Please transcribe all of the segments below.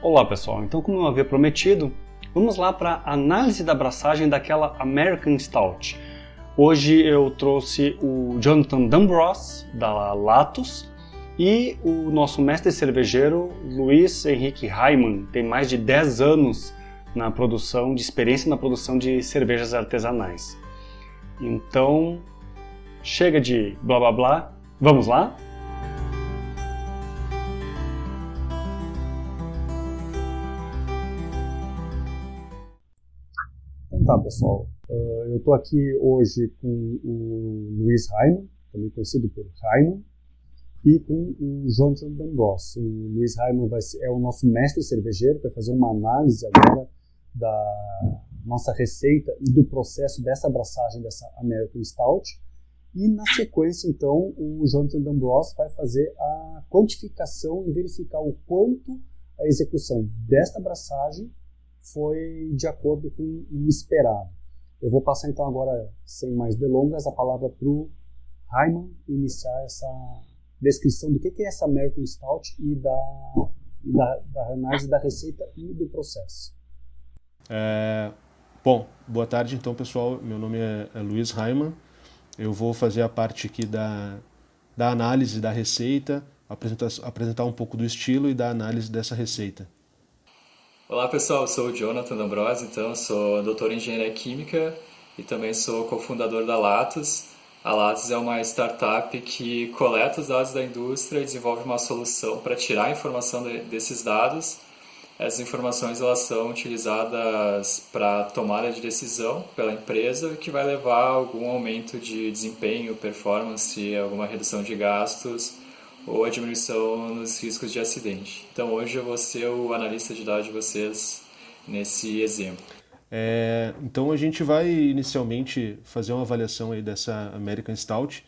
Olá pessoal, então como eu havia prometido, vamos lá para a análise da abraçagem daquela American Stout. Hoje eu trouxe o Jonathan D'Ambros, da Latos, e o nosso mestre cervejeiro Luiz Henrique Raiman, tem mais de 10 anos na produção, de experiência na produção de cervejas artesanais. Então, chega de blá blá blá, vamos lá? Tá pessoal, uh, eu estou aqui hoje com o Luiz Raiman, também conhecido por Raiman, e com o Jonathan D'Ambros. O Luiz Raiman vai ser, é o nosso mestre cervejeiro, vai fazer uma análise agora da nossa receita e do processo dessa abraçagem dessa American Stout. E na sequência, então, o Jonathan D'Ambros vai fazer a quantificação e verificar o quanto a execução desta abraçagem foi de acordo com o esperado. Eu vou passar então agora, sem mais delongas, a palavra para o Raiman iniciar essa descrição do que é essa American Stout e da, da, da análise da receita e do processo. É, bom, boa tarde então pessoal, meu nome é, é Luiz Raiman, eu vou fazer a parte aqui da, da análise da receita, apresentar, apresentar um pouco do estilo e da análise dessa receita. Olá pessoal, eu sou o Jonathan D'Ambrosio, então sou doutor em engenharia química e também sou cofundador da Latos. A Lattes é uma startup que coleta os dados da indústria e desenvolve uma solução para tirar a informação desses dados. Essas informações elas são utilizadas para tomada de decisão pela empresa, que vai levar a algum aumento de desempenho, performance, alguma redução de gastos ou a diminuição nos riscos de acidente. Então hoje eu vou ser o analista de dados de vocês nesse exemplo. É, então a gente vai inicialmente fazer uma avaliação aí dessa American Stout.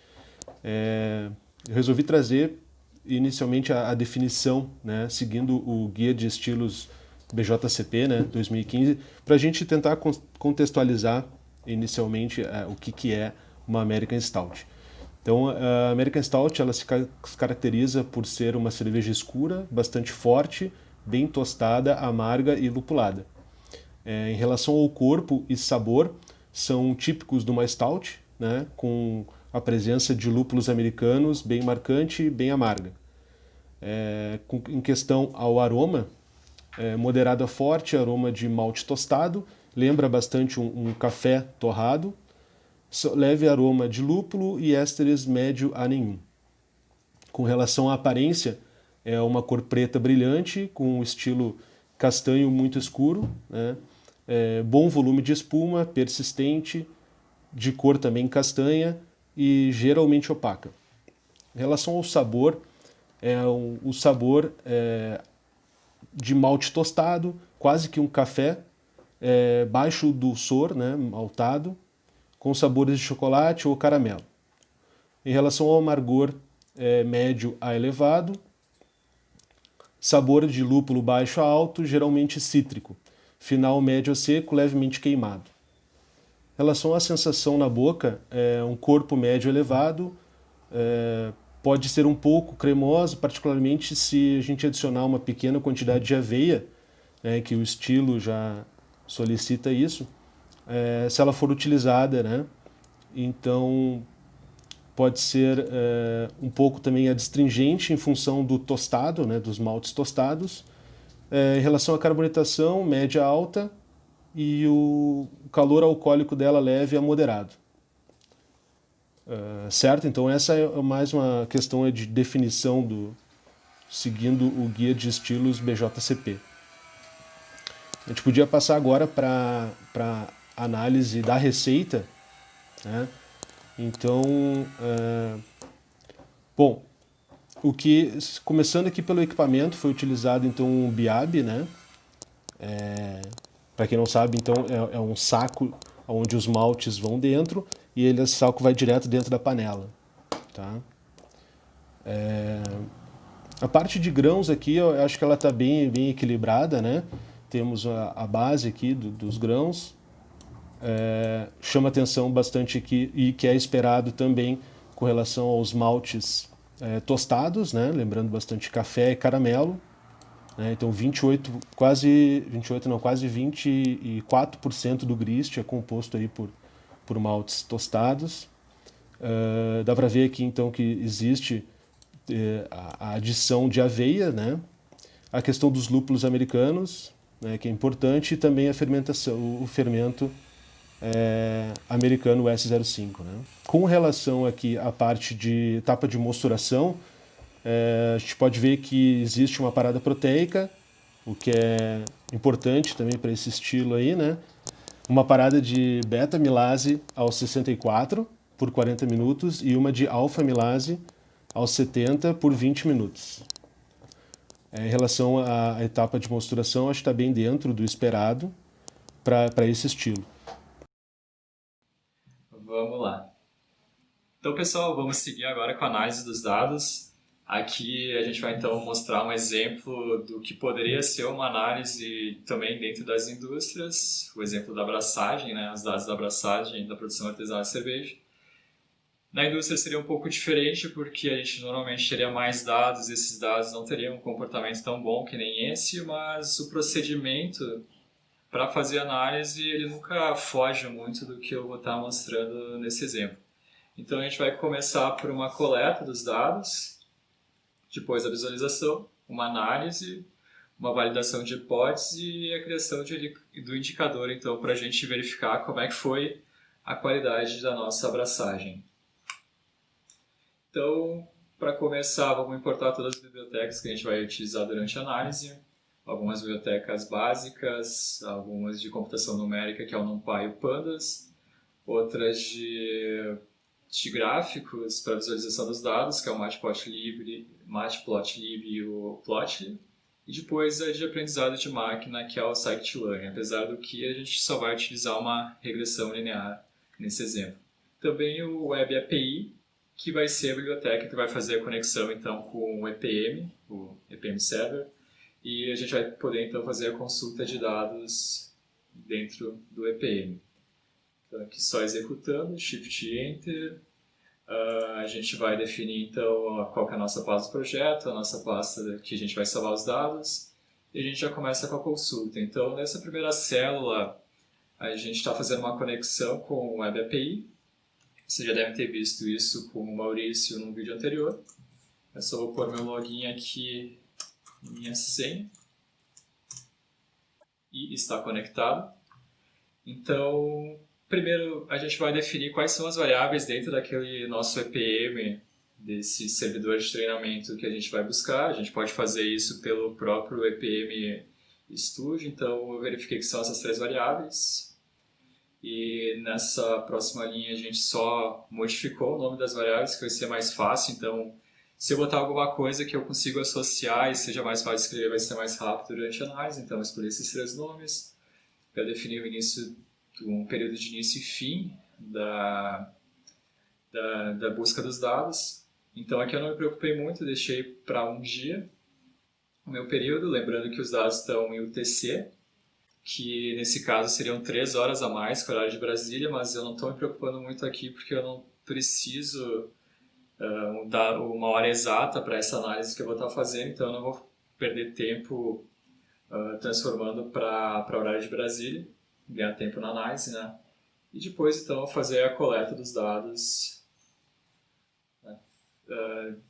É, eu resolvi trazer inicialmente a, a, definição, né, seguindo o guia de estilos BJCP, né, 2015, para a gente tentar contextualizar inicialmente é, o que, que é uma American Stout. Então, a American Stout ela se caracteriza por ser uma cerveja escura, bastante forte, bem tostada, amarga e lupulada é, em relação ao corpo e sabor, são típicos de uma stout, né, com a presença de lúpulos americanos bem marcante e bem amarga. É, com, em questão ao aroma, é, moderado a forte, aroma de malte tostado, lembra bastante um, um café torrado, leve aroma de lúpulo e ésteres médio a nenhum. Com relação à aparência, é uma cor preta brilhante, com um estilo castanho muito escuro, né? é, bom volume de espuma, persistente, de cor também castanha e geralmente opaca. Em relação ao sabor, é um, o sabor é, de malte tostado, quase que um café, é, baixo dulçor, né, maltado, com sabores de chocolate ou caramelo. Em relação ao amargor, é, médio a elevado, sabor de lúpulo baixo a alto, geralmente cítrico final médio seco, levemente queimado. Em relação à sensação na boca, é um corpo médio elevado, é, pode ser um pouco cremoso, particularmente se a gente adicionar uma pequena quantidade de aveia, né, que o estilo já solicita isso, é, se ela for utilizada, né, então pode ser é, um pouco também adstringente em função do tostado, né, dos maltes tostados, é, em relação à carbonatação, média alta, e o calor alcoólico dela leve a moderado. Certo? Então essa é mais uma questão de definição do seguindo o guia de estilos BJCP. A gente podia passar agora para análise da receita. Né? Então, uh, bom, o que, começando aqui pelo equipamento, foi utilizado então um biab, né? É, Para quem não sabe, então é, é, um saco onde os maltes vão dentro e ele, esse saco vai direto dentro da panela, tá? É, a parte de grãos aqui, eu acho que ela está bem, bem equilibrada, né? Temos a, a base aqui do, dos grãos, é, chama atenção bastante aqui e que é esperado também com relação aos maltes é, tostados, né? lembrando bastante café e caramelo. Né? Então 28, quase 28 não, quase 24% do grist é composto aí por, por maltes tostados. Uh, dá para ver aqui então que existe a adição de aveia, né? a questão dos lúpulos americanos, né, que é importante, e também a fermentação, o, fermento é, americano S05. Né? Com relação aqui à parte de etapa de mosturação, é, a gente pode ver que existe uma parada proteica, o que é importante também para esse estilo aí, né? Uma parada de beta-milase aos 64 por 40 minutos e uma de alfa-milase aos 70 por 20 minutos. É, em relação à etapa de mosturação, acho que está bem dentro do esperado para esse estilo. Vamos lá. Então, pessoal, vamos seguir agora com a análise dos dados. Aqui a gente vai então mostrar um exemplo do que poderia ser uma análise também dentro das indústrias, o exemplo da abraçagem, né, os dados da abraçagem da produção artesanal de cerveja. Na indústria seria um pouco diferente porque a gente normalmente teria mais dados, esses dados não teriam um comportamento tão bom que nem esse, mas o procedimento para fazer análise ele nunca foge muito do que eu vou estar mostrando nesse exemplo. Então a gente vai começar por uma coleta dos dados, depois a visualização, uma análise, uma validação de hipótese e a criação de, do indicador então para a gente verificar como é que foi a qualidade da nossa abraçagem. Então, para começar, vamos importar todas as bibliotecas que a gente vai utilizar durante a análise. Algumas bibliotecas básicas, algumas de computação numérica, que é o NumPy e o Pandas, outras de, de gráficos para visualização dos dados, que é o Matplotlib, Matplotlib e o Plotly, e depois a de aprendizado de máquina, que é o Scikit-learn, apesar do que a gente só vai utilizar uma regressão linear nesse exemplo. Também o Web API, que vai ser a biblioteca que vai fazer a conexão então com o EPM, o EPM Server, e a gente vai poder então fazer a consulta de dados dentro do EPM. Então aqui só executando, Shift Enter, uh, a gente vai definir então qual é a nossa pasta do projeto, a nossa pasta que a gente vai salvar os dados, e a gente já começa com a consulta. Então nessa primeira célula a gente está fazendo uma conexão com o Web API, você já deve ter visto isso com o Maurício no vídeo anterior. Eu só vou pôr meu login aqui, minha senha. E está conectado. Então, primeiro a gente vai definir quais são as variáveis dentro daquele nosso EPM, desse servidor de treinamento que a gente vai buscar. A gente pode fazer isso pelo próprio EPM Studio, então eu verifiquei que são essas três variáveis e nessa próxima linha a gente só modificou o nome das variáveis, que vai ser mais fácil, então se eu botar alguma coisa que eu consigo associar e seja mais fácil de escrever, vai ser mais rápido durante a análise, então eu escolhi esses três nomes para definir o início, um período de início e fim da, da, da busca dos dados. Então aqui eu não me preocupei muito, deixei para um dia o meu período, lembrando que os dados estão em UTC, que nesse caso seriam três horas a mais que o horário de Brasília, mas eu não estou me preocupando muito aqui porque eu não preciso uh, dar uma hora exata para essa análise que eu vou estar fazendo, então eu não vou perder tempo uh, transformando para horário de Brasília, ganhar tempo na análise, né? E depois, então, fazer a coleta dos dados né? uh,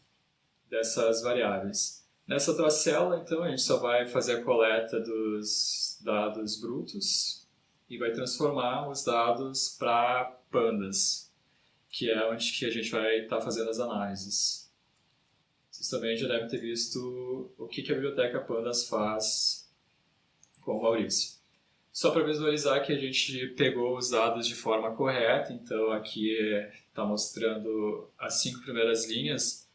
dessas variáveis. Nessa outra célula, então, a gente só vai fazer a coleta dos dados brutos e vai transformar os dados para pandas, que é onde que a gente vai estar tá fazendo as análises. Vocês também já devem ter visto o que, que a biblioteca Pandas faz com o Maurício. Só para visualizar que a gente pegou os dados de forma correta, então aqui está mostrando as cinco primeiras linhas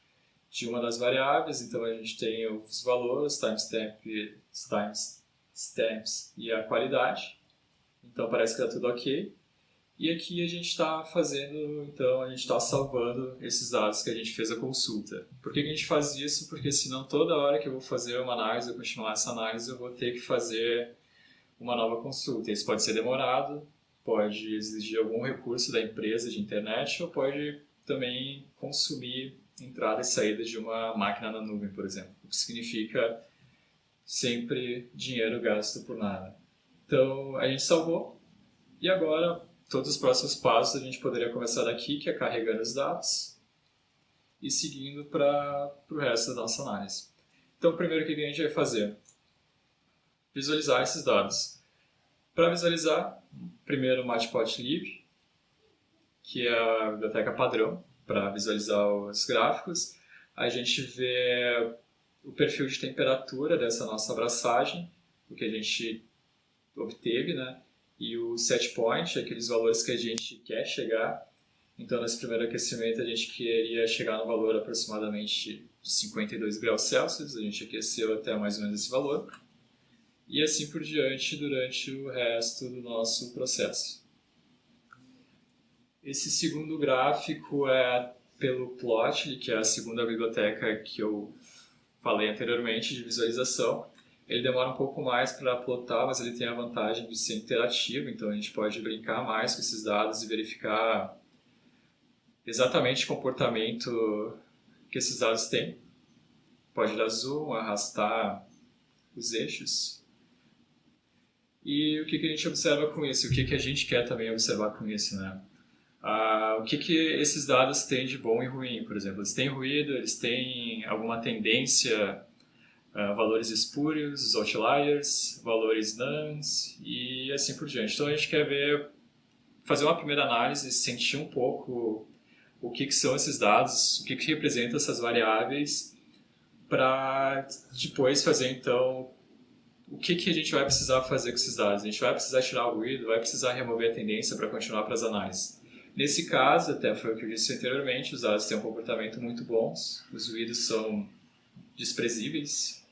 de uma das variáveis, então a gente tem os valores, timestamp, times stamps e a qualidade. Então parece que está tudo ok. E aqui a gente está fazendo, então a gente está salvando esses dados que a gente fez a consulta. Por que a gente faz isso? Porque senão toda hora que eu vou fazer uma análise, ou continuar essa análise, eu vou ter que fazer uma nova consulta. Isso pode ser demorado, pode exigir algum recurso da empresa de internet, ou pode também consumir entrada e saída de uma máquina na nuvem, por exemplo. O que significa sempre dinheiro gasto por nada. Então a gente salvou e agora todos os próximos passos a gente poderia começar daqui, que é carregando os dados e seguindo para o resto da nossa análise. Então primeiro o que a gente vai fazer? Visualizar esses dados. Para visualizar, primeiro o Matplotlib, que é a biblioteca padrão para visualizar os gráficos. A gente vê o perfil de temperatura dessa nossa abraçagem, o que a gente obteve, né? E o set point, aqueles valores que a gente quer chegar. Então, nesse primeiro aquecimento, a gente queria chegar no valor aproximadamente de 52 graus Celsius. A gente aqueceu até mais ou menos esse valor. E assim por diante durante o resto do nosso processo. Esse segundo gráfico é pelo Plotly, que é a segunda biblioteca que eu falei anteriormente de visualização. Ele demora um pouco mais para plotar, mas ele tem a vantagem de ser interativo, então a gente pode brincar mais com esses dados e verificar exatamente o comportamento que esses dados têm. Pode dar zoom, arrastar os eixos. E o que, que a gente observa com isso? O que, que a gente quer também observar com isso, né? Ah, o que, que esses dados têm de bom e ruim, por exemplo? Eles têm ruído, eles têm alguma tendência, ah, valores espúrios, os outliers, valores nuns e assim por diante. Então a gente quer ver, fazer uma primeira análise, sentir um pouco o que, que são esses dados, o que, que representa essas variáveis, para depois fazer então o que, que a gente vai precisar fazer com esses dados. A gente vai precisar tirar o ruído, vai precisar remover a tendência para continuar para as análises. Nesse caso, até foi o que eu disse anteriormente, os dados têm um comportamento muito bons, os ruídos são desprezíveis,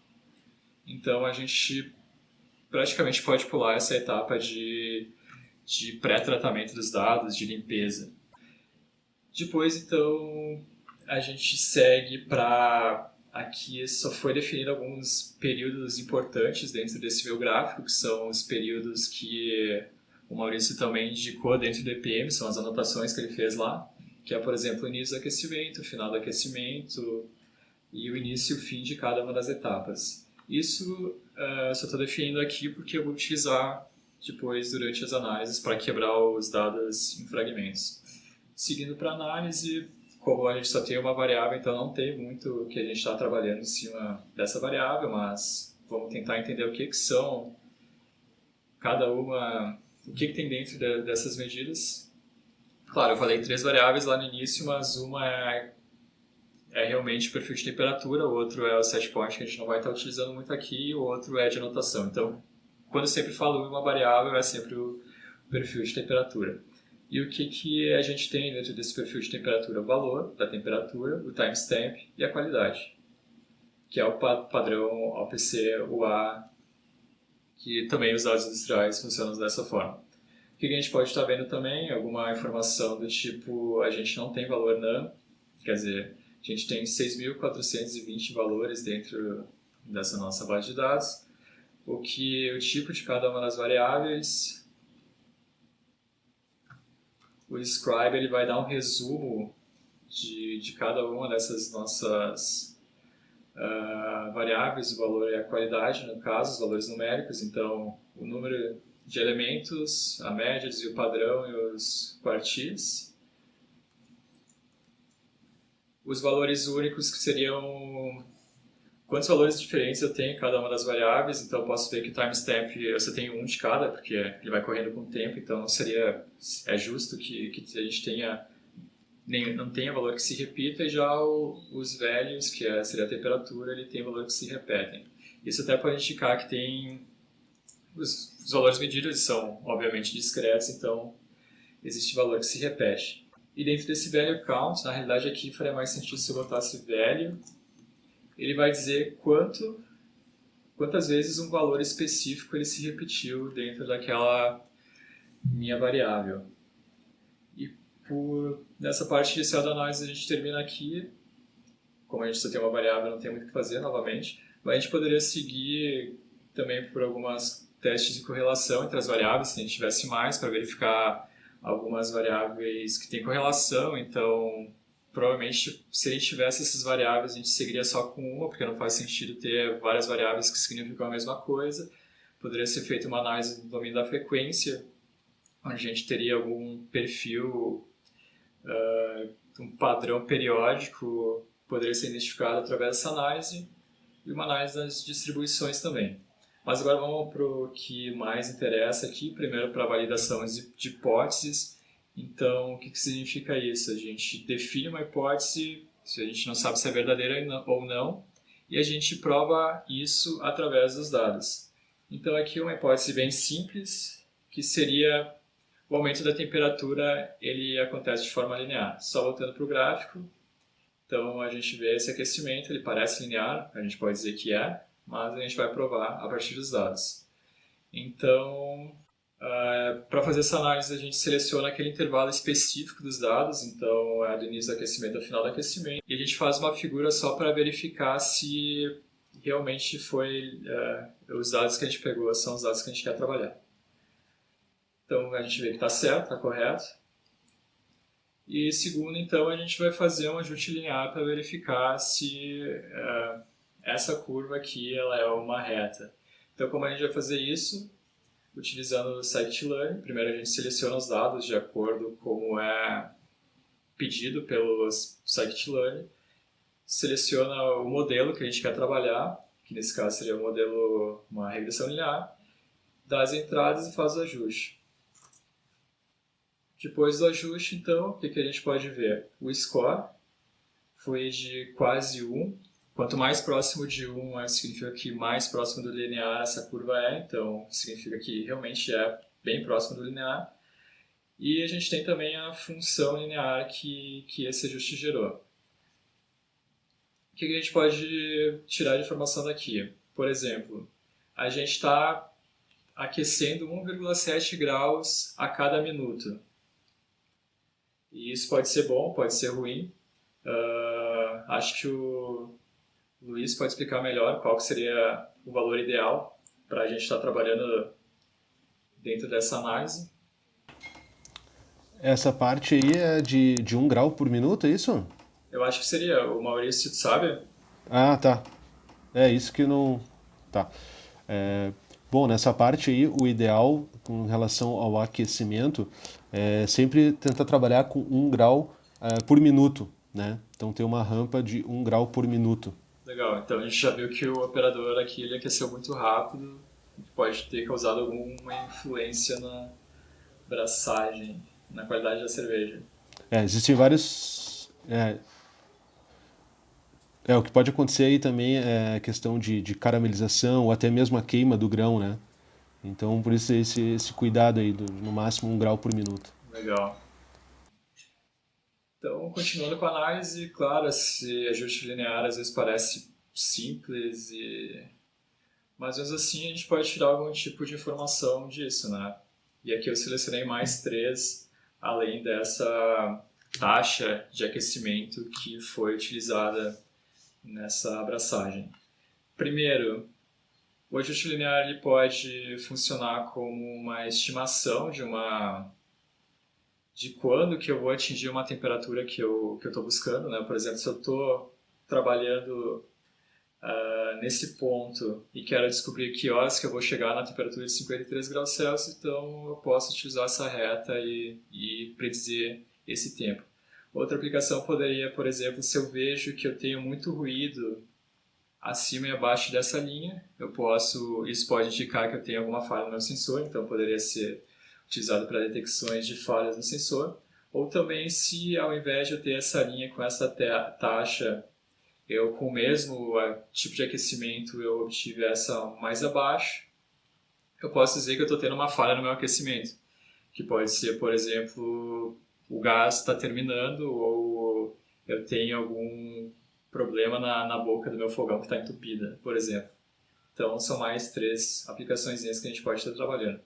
então a gente praticamente pode pular essa etapa de, de pré-tratamento dos dados, de limpeza. Depois, então, a gente segue para... Aqui só foi definido alguns períodos importantes dentro desse meu gráfico, que são os períodos que o Maurício também indicou dentro do EPM, são as anotações que ele fez lá, que é, por exemplo, o início do aquecimento, o final do aquecimento e o início e o fim de cada uma das etapas. Isso uh, só estou definindo aqui porque eu vou utilizar depois durante as análises para quebrar os dados em fragmentos. Seguindo para análise, como a gente só tem uma variável, então não tem muito que a gente está trabalhando em cima dessa variável, mas vamos tentar entender o que, que são cada uma o que, que tem dentro de, dessas medidas. Claro, eu falei três variáveis lá no início, mas uma é, é realmente o perfil de temperatura, o outro é o set point, que a gente não vai estar utilizando muito aqui, o outro é de anotação. Então, quando eu sempre falo uma variável, é sempre o perfil de temperatura. E o que, que a gente tem dentro desse perfil de temperatura? O valor da temperatura, o timestamp e a qualidade, que é o padrão OPC UA que também os dados industriais funcionam dessa forma. O que a gente pode estar vendo também? Alguma informação do tipo, a gente não tem valor NaN, quer dizer, a gente tem 6.420 valores dentro dessa nossa base de dados, o que o tipo de cada uma das variáveis, o scribe ele vai dar um resumo de, de cada uma dessas nossas uh, variáveis, o valor é a qualidade, no caso, os valores numéricos, então o número de elementos, a média o padrão e os quartis. Os valores únicos que seriam quantos valores diferentes eu tenho em cada uma das variáveis, então eu posso ver que o timestamp você tem um de cada, porque ele vai correndo com o tempo, então seria é justo que, que a gente tenha nem, não tenha valor que se repita, e já o, os velhos, que é, seria a temperatura, ele tem valor que se repetem. Isso até pode indicar que tem... Os, os valores medidos são, obviamente, discretos, então existe valor que se repete. E dentro desse value count, na realidade aqui faria mais sentido se eu botasse velho, ele vai dizer quanto, quantas vezes um valor específico ele se repetiu dentro daquela minha variável por nessa parte inicial da análise a gente termina aqui. Como a gente só tem uma variável, não tem muito o que fazer novamente. Mas a gente poderia seguir também por algumas testes de correlação entre as variáveis, se a gente tivesse mais, para verificar algumas variáveis que têm correlação. Então, provavelmente, se a gente tivesse essas variáveis, a gente seguiria só com uma, porque não faz sentido ter várias variáveis que significam a mesma coisa. Poderia ser feita uma análise no domínio da frequência, onde a gente teria algum perfil, uh, um padrão periódico, poderia ser identificado através dessa análise, e uma análise das distribuições também. Mas agora vamos para o que mais interessa aqui, primeiro para a validação de hipóteses. Então, o que, que significa isso? A gente define uma hipótese, se a gente não sabe se é verdadeira ou não, e a gente prova isso através dos dados. Então, aqui uma hipótese bem simples, que seria o aumento da temperatura, ele acontece de forma linear. Só voltando para o gráfico, então a gente vê esse aquecimento, ele parece linear, a gente pode dizer que é, mas a gente vai provar a partir dos dados. Então, é, para fazer essa análise, a gente seleciona aquele intervalo específico dos dados, então é do início do aquecimento ao final do aquecimento, e a gente faz uma figura só para verificar se realmente foi uh, os dados que a gente pegou são os dados que a gente quer trabalhar. Então a gente vê que está certo, está correto. E segundo, então, a gente vai fazer um ajuste linear para verificar se uh, essa curva aqui ela é uma reta. Então, como a gente vai fazer isso? Utilizando o scikit-learn, primeiro a gente seleciona os dados de acordo com é pedido pelo scikit-learn, seleciona o modelo que a gente quer trabalhar, que nesse caso seria o um modelo, uma regressão linear, dá as entradas e faz o ajuste. Depois do ajuste, então, o que, que a gente pode ver? O score foi de quase 1 Quanto mais próximo de 1 significa que mais próximo do linear essa curva é, então significa que realmente é bem próximo do linear. E a gente tem também a função linear que, que esse ajuste gerou. O que a gente pode tirar de informação daqui? Por exemplo, a gente está aquecendo 1,7 graus a cada minuto. E isso pode ser bom, pode ser ruim. Uh, acho que o Luiz pode explicar melhor qual seria o valor ideal para a gente estar tá trabalhando dentro dessa análise. Essa parte aí é de, de um grau por minuto, é isso? Eu acho que seria. O Maurício sabe? Ah, tá. É isso que não... Tá. É, bom, nessa parte aí, o ideal com relação ao aquecimento é sempre tentar trabalhar com um grau é, por minuto, né? Então ter uma rampa de um grau por minuto. Legal, então a gente já viu que o operador aqui ele aqueceu muito rápido, pode ter causado alguma influência na braçagem, na qualidade da cerveja. É, existem vários... É, é, o que pode acontecer aí também é a questão de, de caramelização ou até mesmo a queima do grão, né? Então, por isso esse, esse cuidado aí, do, no máximo um grau por minuto. Legal. Então, continuando com a análise, claro, esse ajuste linear às vezes parece simples, e... mas mesmo assim a gente pode tirar algum tipo de informação disso, né? E aqui eu selecionei mais três, além dessa taxa de aquecimento que foi utilizada nessa abraçagem. Primeiro, o ajuste linear ele pode funcionar como uma estimação de uma de quando que eu vou atingir uma temperatura que eu que eu estou buscando, né? Por exemplo, se eu estou trabalhando uh, nesse ponto e quero descobrir que horas que eu vou chegar na temperatura de 53 graus Celsius, então eu posso utilizar essa reta e, e predizer esse tempo. Outra aplicação poderia, por exemplo, se eu vejo que eu tenho muito ruído acima e abaixo dessa linha, eu posso, isso pode indicar que eu tenho alguma falha no meu sensor, então poderia ser utilizado para detecções de falhas no sensor, ou também se ao invés de eu ter essa linha com essa taxa, eu com o mesmo tipo de aquecimento eu obtive essa mais abaixo, eu posso dizer que eu estou tendo uma falha no meu aquecimento, que pode ser, por exemplo, o gás está terminando ou eu tenho algum problema na, na boca do meu fogão que está entupida, por exemplo. Então, são mais três aplicações que a gente pode estar trabalhando.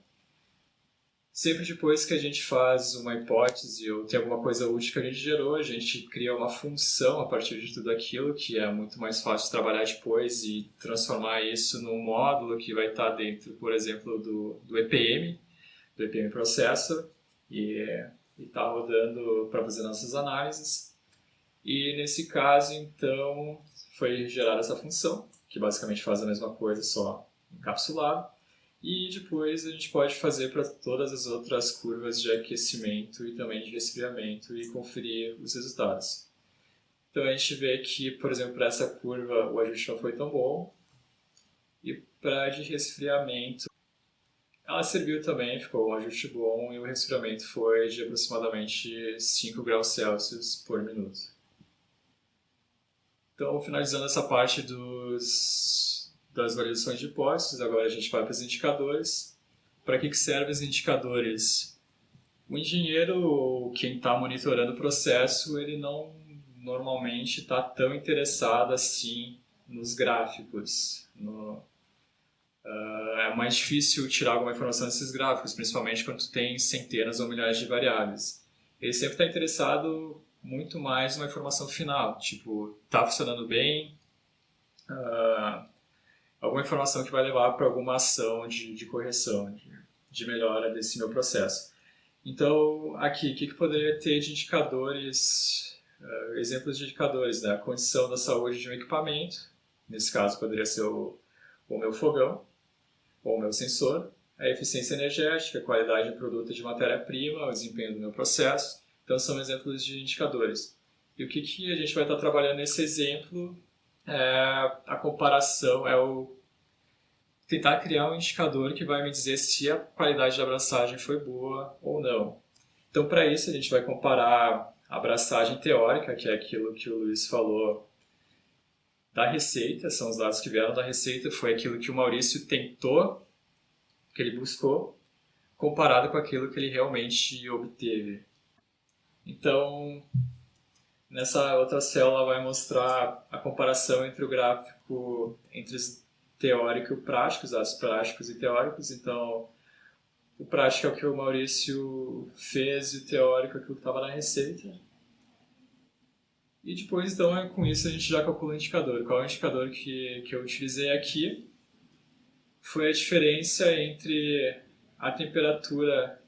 Sempre depois que a gente faz uma hipótese ou tem alguma coisa útil que a gente gerou, a gente cria uma função a partir de tudo aquilo, que é muito mais fácil trabalhar depois e transformar isso num módulo que vai estar dentro, por exemplo, do, do EPM, do EPM Processor, e está rodando para fazer nossas análises. E nesse caso, então, foi gerada essa função, que basicamente faz a mesma coisa, só encapsulado. E depois a gente pode fazer para todas as outras curvas de aquecimento e também de resfriamento e conferir os resultados. Então a gente vê que, por exemplo, para essa curva o ajuste não foi tão bom. E para de resfriamento, ela serviu também, ficou um ajuste bom e o resfriamento foi de aproximadamente 5 graus Celsius por minuto. Então, finalizando essa parte dos, das validações de hipóteses, agora a gente vai para os indicadores. Para que, que servem os indicadores? O engenheiro, quem está monitorando o processo, ele não normalmente está tão interessado assim nos gráficos. No, uh, é mais difícil tirar alguma informação desses gráficos, principalmente quando tem centenas ou milhares de variáveis. Ele sempre está interessado muito mais uma informação final, tipo, tá funcionando bem, uh, alguma informação que vai levar para alguma ação de, de correção, de, de, melhora desse meu processo. Então, aqui, o que, que poderia ter de indicadores, uh, exemplos de indicadores, né? A condição da saúde de um equipamento, nesse caso poderia ser o, o meu fogão, ou o meu sensor, a eficiência energética, a qualidade do produto de matéria-prima, o desempenho do meu processo, então, são exemplos de indicadores. E o que, que a gente vai estar trabalhando nesse exemplo é a comparação, é o tentar criar um indicador que vai me dizer se a qualidade da abraçagem foi boa ou não. Então, para isso, a gente vai comparar a abraçagem teórica, que é aquilo que o Luiz falou da receita, são os dados que vieram da receita, foi aquilo que o Maurício tentou, que ele buscou, comparado com aquilo que ele realmente obteve. Então, nessa outra célula vai mostrar a comparação entre o gráfico entre teórico e prático, os dados práticos e teóricos. Então, o prático é o que o Maurício fez e o teórico é aquilo que estava na receita. E depois, então, com isso a gente já calcula o indicador. Qual é o indicador que, que eu utilizei aqui? Foi a diferença entre a temperatura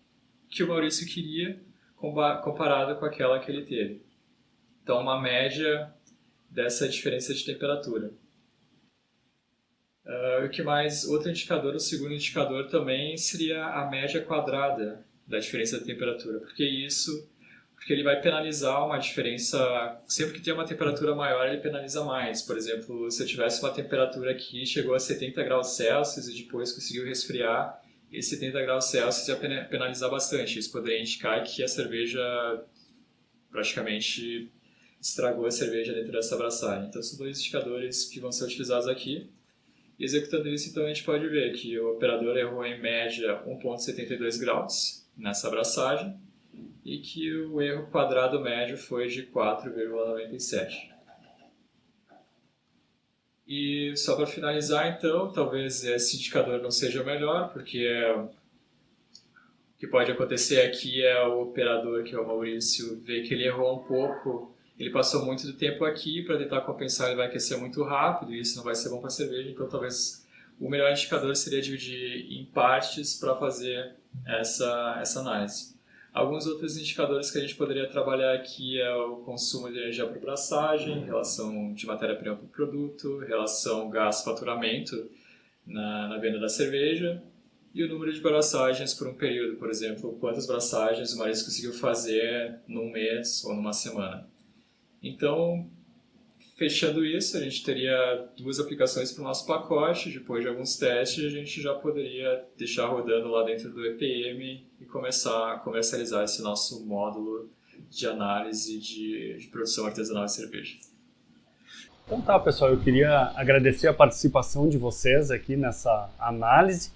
que o Maurício queria comparado com aquela que ele teve. Então, uma média dessa diferença de temperatura. Uh, o que mais? Outro indicador, o segundo indicador também seria a média quadrada da diferença de temperatura, porque isso, porque ele vai penalizar uma diferença, sempre que tem uma temperatura maior ele penaliza mais. Por exemplo, se eu tivesse uma temperatura aqui chegou a 70 graus Celsius e depois conseguiu resfriar, e 70 graus Celsius ia penalizar bastante. Isso poderia indicar que a cerveja praticamente estragou a cerveja dentro dessa abraçagem. Então, são dois indicadores que vão ser utilizados aqui. E executando isso, então, a gente pode ver que o operador errou em média 1,72 graus nessa abraçagem e que o erro quadrado médio foi de 4,97. E só para finalizar, então, talvez esse indicador não seja o melhor, porque é, o que pode acontecer aqui é o operador, que é o Maurício, ver que ele errou um pouco, ele passou muito do tempo aqui, para tentar compensar ele vai aquecer muito rápido, e isso não vai ser bom para a cerveja, então talvez o melhor indicador seria dividir em partes para fazer essa, essa análise. Alguns outros indicadores que a gente poderia trabalhar aqui é o consumo de energia por braçagem, relação de matéria-prima para o produto, relação gás-faturamento na, na venda da cerveja e o número de braçagens por um período, por exemplo, quantas braçagens o Maris conseguiu fazer num mês ou numa semana. Então, Fechando isso, a gente teria duas aplicações para o nosso pacote. Depois de alguns testes, a gente já poderia deixar rodando lá dentro do EPM e começar a comercializar esse nosso módulo de análise de, de produção artesanal de cerveja. Então tá, pessoal, eu queria agradecer a participação de vocês aqui nessa análise.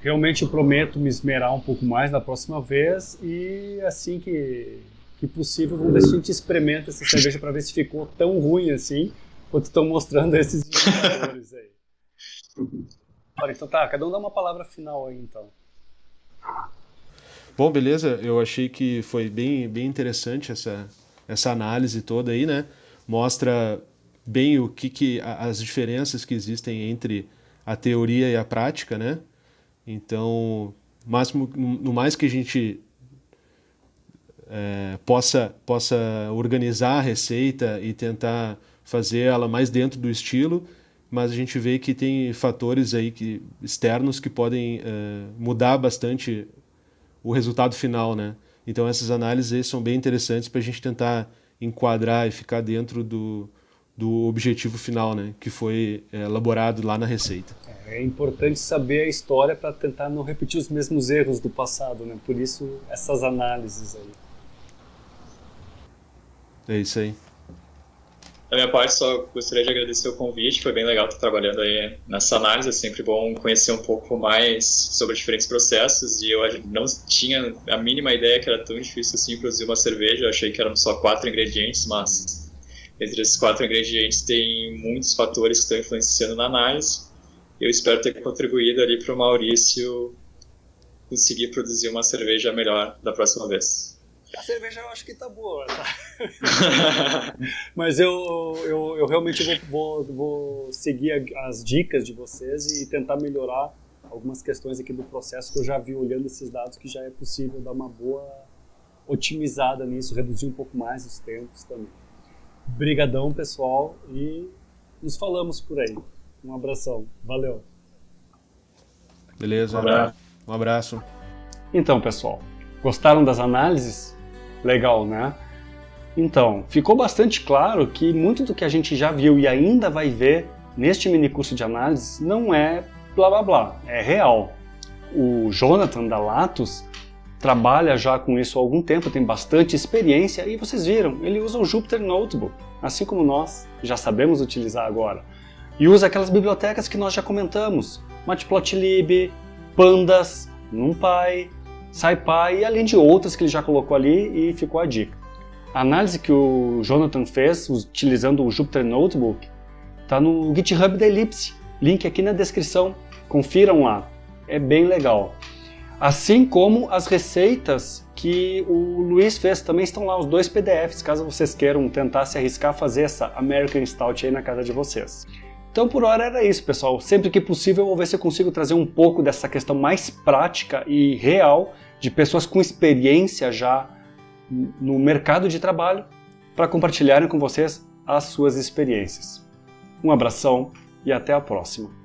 Realmente prometo me esmerar um pouco mais na próxima vez e assim que que possível, vamos ver se a gente experimenta essa cerveja para ver se ficou tão ruim assim, quanto estão mostrando esses indicadores aí. Olha, então tá, cada um dá uma palavra final aí então. Bom, beleza, eu achei que foi bem, bem interessante essa, essa análise toda aí, né? Mostra bem o que, que as diferenças que existem entre a teoria e a prática, né? Então, máximo, no mais que a gente é, possa, possa organizar a receita e tentar fazer ela mais dentro do estilo, mas a gente vê que tem fatores aí que, externos que podem é, mudar bastante o resultado final, né? Então essas análises são bem interessantes para a gente tentar enquadrar e ficar dentro do, do objetivo final, né? Que foi é, elaborado lá na receita. É importante saber a história para tentar não repetir os mesmos erros do passado, né? Por isso essas análises aí. É isso aí. Da minha parte, só gostaria de agradecer o convite, foi bem legal estar trabalhando aí nessa análise, é sempre bom conhecer um pouco mais sobre diferentes processos, e eu não tinha a mínima ideia que era tão difícil assim produzir uma cerveja, eu achei que eram só quatro ingredientes, mas entre esses quatro ingredientes tem muitos fatores que estão influenciando na análise, eu espero ter contribuído ali para o Maurício conseguir produzir uma cerveja melhor da próxima vez. A cerveja eu acho que tá boa, tá? Mas eu, eu, eu realmente vou, vou, vou seguir as dicas de vocês e tentar melhorar algumas questões aqui do processo que eu já vi olhando esses dados que já é possível dar uma boa otimizada nisso, reduzir um pouco mais os tempos também. Brigadão, pessoal, e nos falamos por aí. Um abração. Valeu. Beleza. Um abraço. Um abraço. Então, pessoal, gostaram das análises? Legal, né? Então, ficou bastante claro que muito do que a gente já viu e ainda vai ver neste mini curso de análise não é blá blá blá, é real. O Jonathan da Latos trabalha já com isso há algum tempo, tem bastante experiência e vocês viram, ele usa o Jupyter Notebook, assim como nós já sabemos utilizar agora. E usa aquelas bibliotecas que nós já comentamos, Matplotlib, Pandas, NumPy, SciPy além de outras que ele já colocou ali e ficou a dica. A análise que o Jonathan fez utilizando o Jupyter Notebook está no GitHub da Ellipse, link aqui na descrição, confiram lá, é bem legal. Assim como as receitas que o Luiz fez, também estão lá os dois PDFs, caso vocês queiram tentar se arriscar a fazer essa American Stout aí na casa de vocês. Então por hora era isso, pessoal. Sempre que possível eu vou ver se eu consigo trazer um pouco dessa questão mais prática e real de pessoas com experiência já no mercado de trabalho para compartilharem com vocês as suas experiências. Um abração e até a próxima.